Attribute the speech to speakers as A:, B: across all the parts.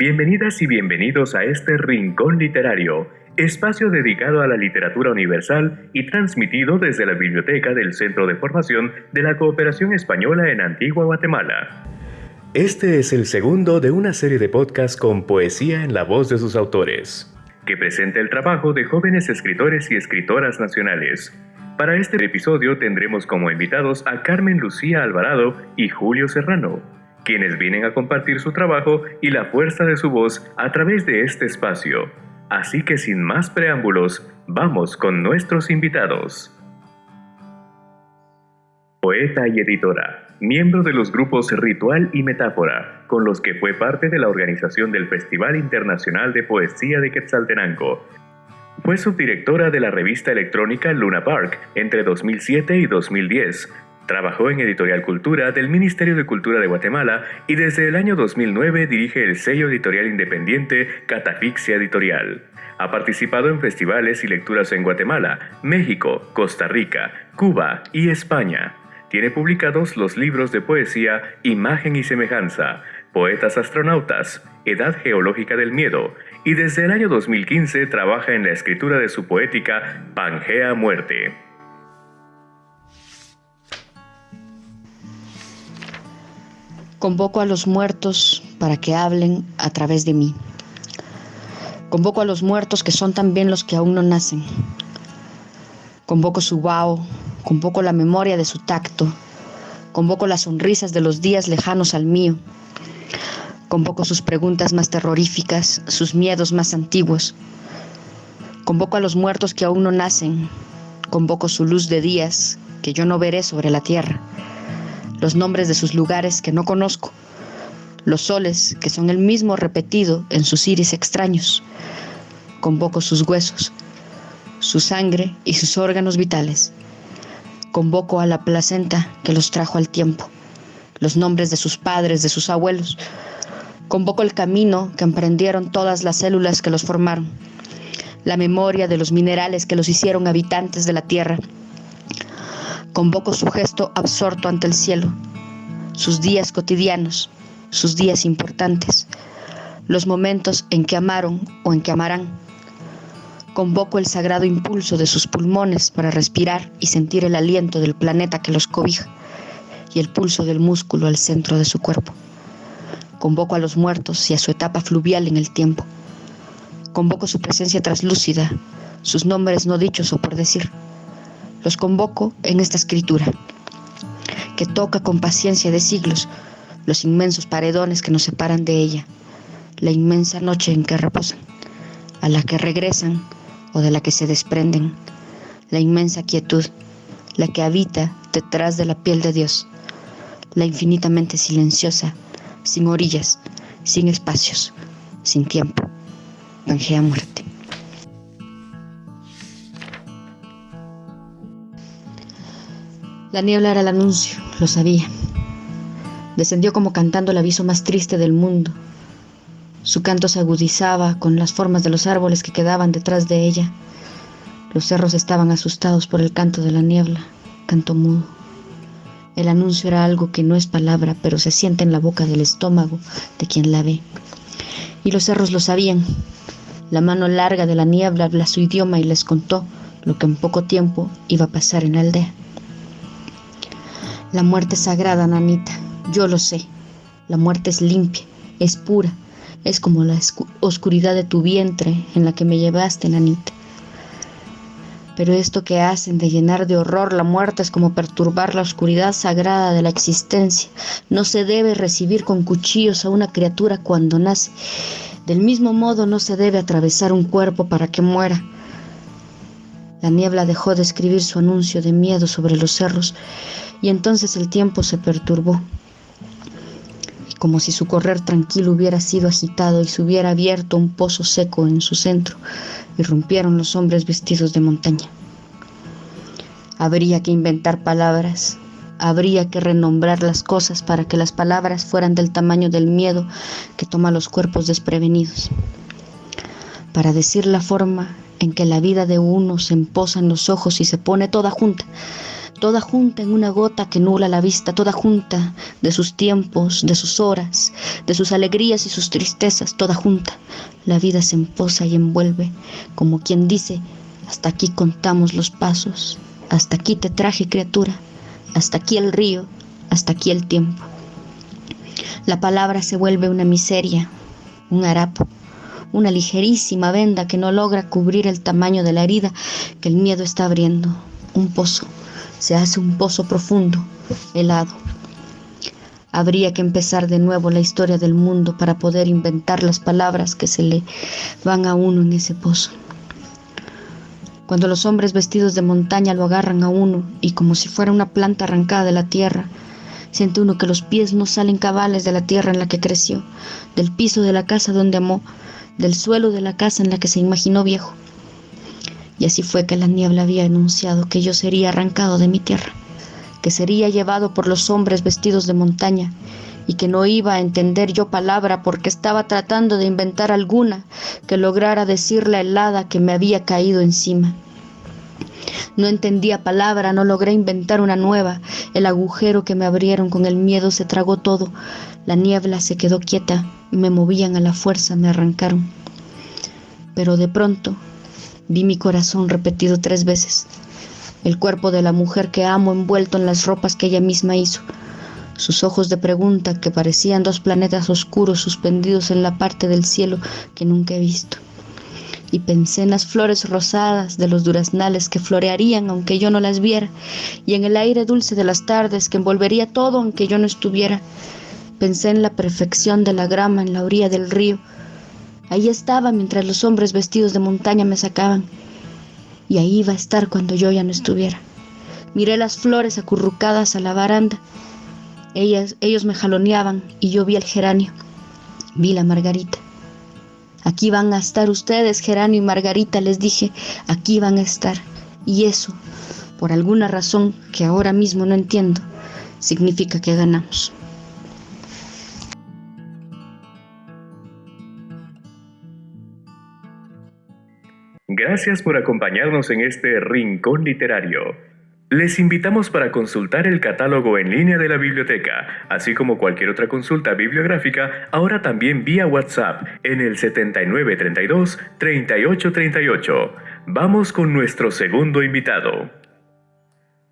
A: Bienvenidas y bienvenidos a este Rincón Literario, espacio dedicado a la literatura universal y transmitido desde la biblioteca del Centro de Formación de la Cooperación Española en Antigua Guatemala. Este es el segundo de una serie de podcasts con poesía en la voz de sus autores, que presenta el trabajo de jóvenes escritores y escritoras nacionales. Para este episodio tendremos como invitados a Carmen Lucía Alvarado y Julio Serrano quienes vienen a compartir su trabajo y la fuerza de su voz a través de este espacio. Así que sin más preámbulos, vamos con nuestros invitados. Poeta y editora, miembro de los grupos Ritual y Metáfora, con los que fue parte de la organización del Festival Internacional de Poesía de Quetzaltenango. Fue subdirectora de la revista electrónica Luna Park entre 2007 y 2010, Trabajó en Editorial Cultura del Ministerio de Cultura de Guatemala y desde el año 2009 dirige el sello editorial independiente Catafixia Editorial. Ha participado en festivales y lecturas en Guatemala, México, Costa Rica, Cuba y España. Tiene publicados los libros de poesía Imagen y Semejanza, Poetas Astronautas, Edad Geológica del Miedo, y desde el año 2015 trabaja en la escritura de su poética Pangea Muerte.
B: Convoco a los muertos para que hablen a través de mí. Convoco a los muertos que son también los que aún no nacen. Convoco su vaho, convoco la memoria de su tacto, convoco las sonrisas de los días lejanos al mío. Convoco sus preguntas más terroríficas, sus miedos más antiguos. Convoco a los muertos que aún no nacen. Convoco su luz de días que yo no veré sobre la tierra los nombres de sus lugares que no conozco, los soles que son el mismo repetido en sus iris extraños. Convoco sus huesos, su sangre y sus órganos vitales. Convoco a la placenta que los trajo al tiempo, los nombres de sus padres, de sus abuelos. Convoco el camino que emprendieron todas las células que los formaron, la memoria de los minerales que los hicieron habitantes de la tierra Convoco su gesto absorto ante el cielo, sus días cotidianos, sus días importantes, los momentos en que amaron o en que amarán. Convoco el sagrado impulso de sus pulmones para respirar y sentir el aliento del planeta que los cobija y el pulso del músculo al centro de su cuerpo. Convoco a los muertos y a su etapa fluvial en el tiempo. Convoco su presencia traslúcida, sus nombres no dichos o por decir los convoco en esta escritura, que toca con paciencia de siglos los inmensos paredones que nos separan de ella, la inmensa noche en que reposan, a la que regresan o de la que se desprenden, la inmensa quietud, la que habita detrás de la piel de Dios, la infinitamente silenciosa, sin orillas, sin espacios, sin tiempo, Pangea muerte. La niebla era el anuncio, lo sabía. Descendió como cantando el aviso más triste del mundo. Su canto se agudizaba con las formas de los árboles que quedaban detrás de ella. Los cerros estaban asustados por el canto de la niebla, canto mudo. El anuncio era algo que no es palabra, pero se siente en la boca del estómago de quien la ve. Y los cerros lo sabían. La mano larga de la niebla habla su idioma y les contó lo que en poco tiempo iba a pasar en la aldea. La muerte es sagrada, nanita, yo lo sé. La muerte es limpia, es pura, es como la oscuridad de tu vientre en la que me llevaste, nanita. Pero esto que hacen de llenar de horror la muerte es como perturbar la oscuridad sagrada de la existencia. No se debe recibir con cuchillos a una criatura cuando nace. Del mismo modo no se debe atravesar un cuerpo para que muera. La niebla dejó de escribir su anuncio de miedo sobre los cerros y entonces el tiempo se perturbó. Como si su correr tranquilo hubiera sido agitado y se hubiera abierto un pozo seco en su centro, irrumpieron los hombres vestidos de montaña. Habría que inventar palabras, habría que renombrar las cosas para que las palabras fueran del tamaño del miedo que toma los cuerpos desprevenidos. Para decir la forma en que la vida de uno se emposa en los ojos y se pone toda junta, toda junta en una gota que nula la vista, toda junta de sus tiempos, de sus horas, de sus alegrías y sus tristezas, toda junta. La vida se emposa y envuelve, como quien dice, hasta aquí contamos los pasos, hasta aquí te traje criatura, hasta aquí el río, hasta aquí el tiempo. La palabra se vuelve una miseria, un harapo, una ligerísima venda que no logra cubrir el tamaño de la herida que el miedo está abriendo, un pozo se hace un pozo profundo, helado. Habría que empezar de nuevo la historia del mundo para poder inventar las palabras que se le van a uno en ese pozo. Cuando los hombres vestidos de montaña lo agarran a uno y como si fuera una planta arrancada de la tierra, siente uno que los pies no salen cabales de la tierra en la que creció, del piso de la casa donde amó, del suelo de la casa en la que se imaginó viejo. Y así fue que la niebla había anunciado que yo sería arrancado de mi tierra, que sería llevado por los hombres vestidos de montaña, y que no iba a entender yo palabra porque estaba tratando de inventar alguna que lograra decir la helada que me había caído encima. No entendía palabra, no logré inventar una nueva. El agujero que me abrieron con el miedo se tragó todo. La niebla se quedó quieta, me movían a la fuerza, me arrancaron. Pero de pronto Vi mi corazón repetido tres veces, el cuerpo de la mujer que amo envuelto en las ropas que ella misma hizo, sus ojos de pregunta que parecían dos planetas oscuros suspendidos en la parte del cielo que nunca he visto. Y pensé en las flores rosadas de los duraznales que florearían aunque yo no las viera, y en el aire dulce de las tardes que envolvería todo aunque yo no estuviera. Pensé en la perfección de la grama en la orilla del río, Ahí estaba mientras los hombres vestidos de montaña me sacaban. Y ahí iba a estar cuando yo ya no estuviera. Miré las flores acurrucadas a la baranda. Ellas, ellos me jaloneaban y yo vi el geranio. Vi la margarita. Aquí van a estar ustedes, geranio y margarita, les dije. Aquí van a estar. Y eso, por alguna razón que ahora mismo no entiendo, significa que ganamos.
A: Gracias por acompañarnos en este rincón literario. Les invitamos para consultar el catálogo en línea de la biblioteca, así como cualquier otra consulta bibliográfica, ahora también vía WhatsApp en el 7932-3838. Vamos con nuestro segundo invitado.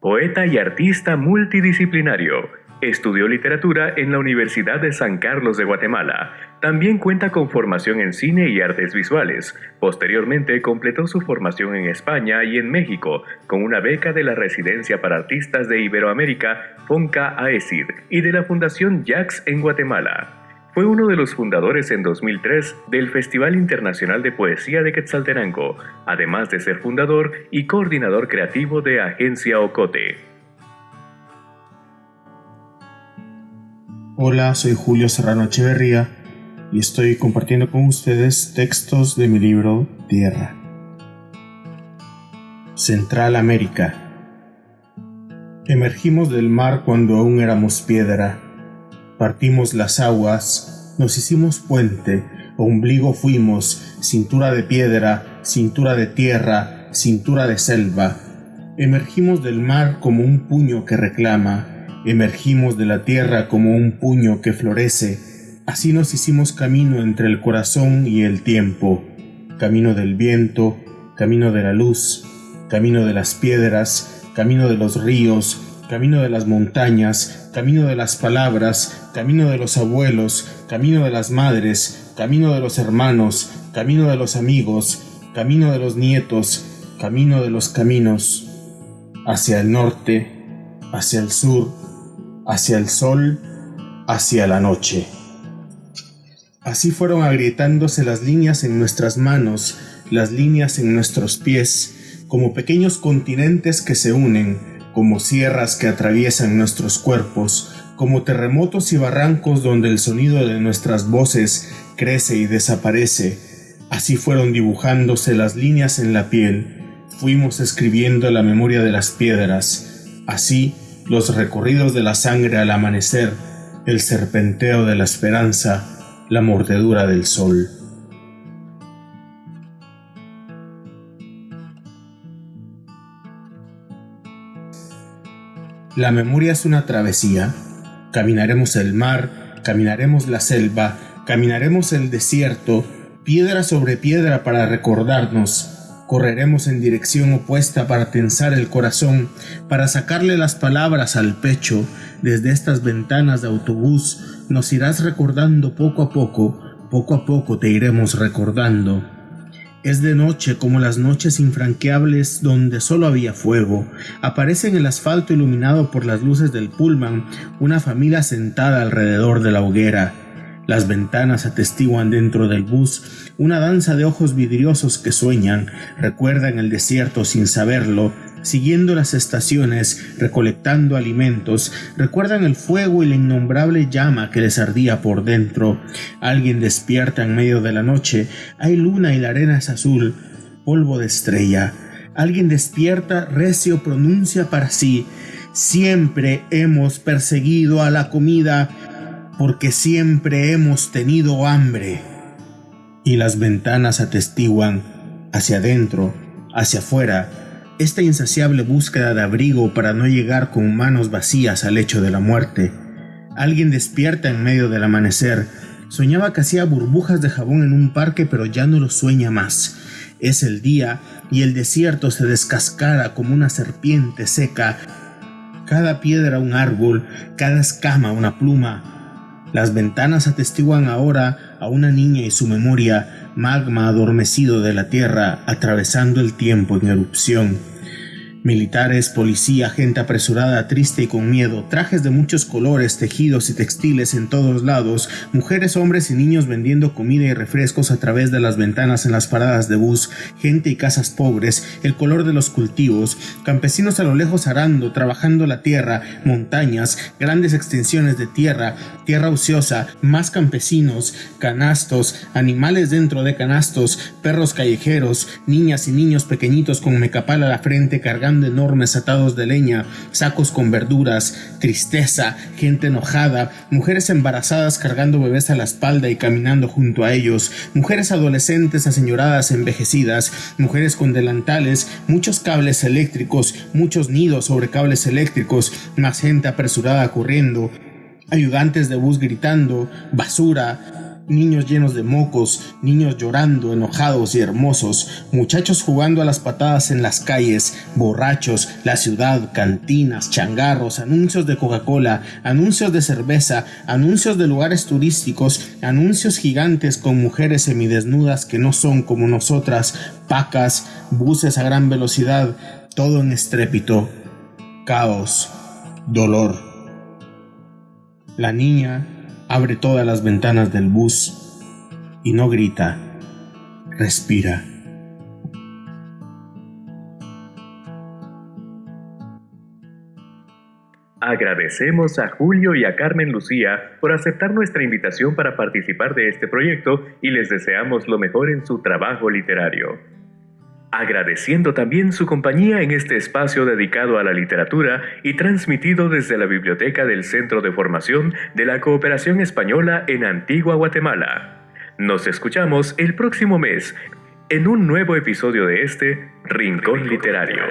A: Poeta y artista multidisciplinario Estudió literatura en la Universidad de San Carlos de Guatemala. También cuenta con formación en cine y artes visuales. Posteriormente completó su formación en España y en México con una beca de la Residencia para Artistas de Iberoamérica, FONCA AESID, y de la Fundación JAX en Guatemala. Fue uno de los fundadores en 2003 del Festival Internacional de Poesía de Quetzaltenango, además de ser fundador y coordinador creativo de Agencia Ocote.
C: Hola, soy Julio Serrano Echeverría y estoy compartiendo con ustedes textos de mi libro Tierra. Central América. Emergimos del mar cuando aún éramos piedra. Partimos las aguas, nos hicimos puente, ombligo fuimos, cintura de piedra, cintura de tierra, cintura de selva. Emergimos del mar como un puño que reclama, Emergimos de la tierra como un puño que florece, así nos hicimos camino entre el corazón y el tiempo, camino del viento, camino de la luz, camino de las piedras, camino de los ríos, camino de las montañas, camino de las palabras, camino de los abuelos, camino de las madres, camino de los hermanos, camino de los amigos, camino de los nietos, camino de los caminos, hacia el norte, hacia el sur, hacia el sol, hacia la noche. Así fueron agrietándose las líneas en nuestras manos, las líneas en nuestros pies, como pequeños continentes que se unen, como sierras que atraviesan nuestros cuerpos, como terremotos y barrancos donde el sonido de nuestras voces crece y desaparece. Así fueron dibujándose las líneas en la piel, fuimos escribiendo la memoria de las piedras, así los recorridos de la sangre al amanecer, el serpenteo de la esperanza, la mordedura del sol. La memoria es una travesía. Caminaremos el mar, caminaremos la selva, caminaremos el desierto, piedra sobre piedra para recordarnos. Correremos en dirección opuesta para tensar el corazón, para sacarle las palabras al pecho. Desde estas ventanas de autobús nos irás recordando poco a poco, poco a poco te iremos recordando. Es de noche como las noches infranqueables donde solo había fuego. Aparece en el asfalto iluminado por las luces del pullman una familia sentada alrededor de la hoguera. Las ventanas atestiguan dentro del bus una danza de ojos vidriosos que sueñan, recuerdan el desierto sin saberlo, siguiendo las estaciones, recolectando alimentos, recuerdan el fuego y la innombrable llama que les ardía por dentro. Alguien despierta en medio de la noche, hay luna y la arena es azul, polvo de estrella. Alguien despierta, recio pronuncia para sí, siempre hemos perseguido a la comida porque siempre hemos tenido hambre. Y las ventanas atestiguan hacia adentro, hacia afuera, esta insaciable búsqueda de abrigo para no llegar con manos vacías al lecho de la muerte. Alguien despierta en medio del amanecer. Soñaba que hacía burbujas de jabón en un parque, pero ya no lo sueña más. Es el día y el desierto se descascara como una serpiente seca. Cada piedra un árbol, cada escama una pluma. Las ventanas atestiguan ahora a una niña y su memoria, magma adormecido de la Tierra atravesando el tiempo en erupción. Militares, policía, gente apresurada, triste y con miedo, trajes de muchos colores, tejidos y textiles en todos lados, mujeres, hombres y niños vendiendo comida y refrescos a través de las ventanas en las paradas de bus, gente y casas pobres, el color de los cultivos, campesinos a lo lejos arando, trabajando la tierra, montañas, grandes extensiones de tierra, tierra ociosa, más campesinos, canastos, animales dentro de canastos, perros callejeros, niñas y niños pequeñitos con mecapal a la frente enormes atados de leña, sacos con verduras, tristeza, gente enojada, mujeres embarazadas cargando bebés a la espalda y caminando junto a ellos, mujeres adolescentes aseñoradas envejecidas, mujeres con delantales, muchos cables eléctricos, muchos nidos sobre cables eléctricos, más gente apresurada corriendo, ayudantes de bus gritando, basura, niños llenos de mocos, niños llorando, enojados y hermosos, muchachos jugando a las patadas en las calles, borrachos, la ciudad, cantinas, changarros, anuncios de Coca-Cola, anuncios de cerveza, anuncios de lugares turísticos, anuncios gigantes con mujeres semidesnudas que no son como nosotras, pacas, buses a gran velocidad, todo en estrépito, caos, dolor. La niña abre todas las ventanas del bus y no grita, respira.
A: Agradecemos a Julio y a Carmen Lucía por aceptar nuestra invitación para participar de este proyecto y les deseamos lo mejor en su trabajo literario agradeciendo también su compañía en este espacio dedicado a la literatura y transmitido desde la biblioteca del Centro de Formación de la Cooperación Española en Antigua Guatemala. Nos escuchamos el próximo mes en un nuevo episodio de este Rincón Literario.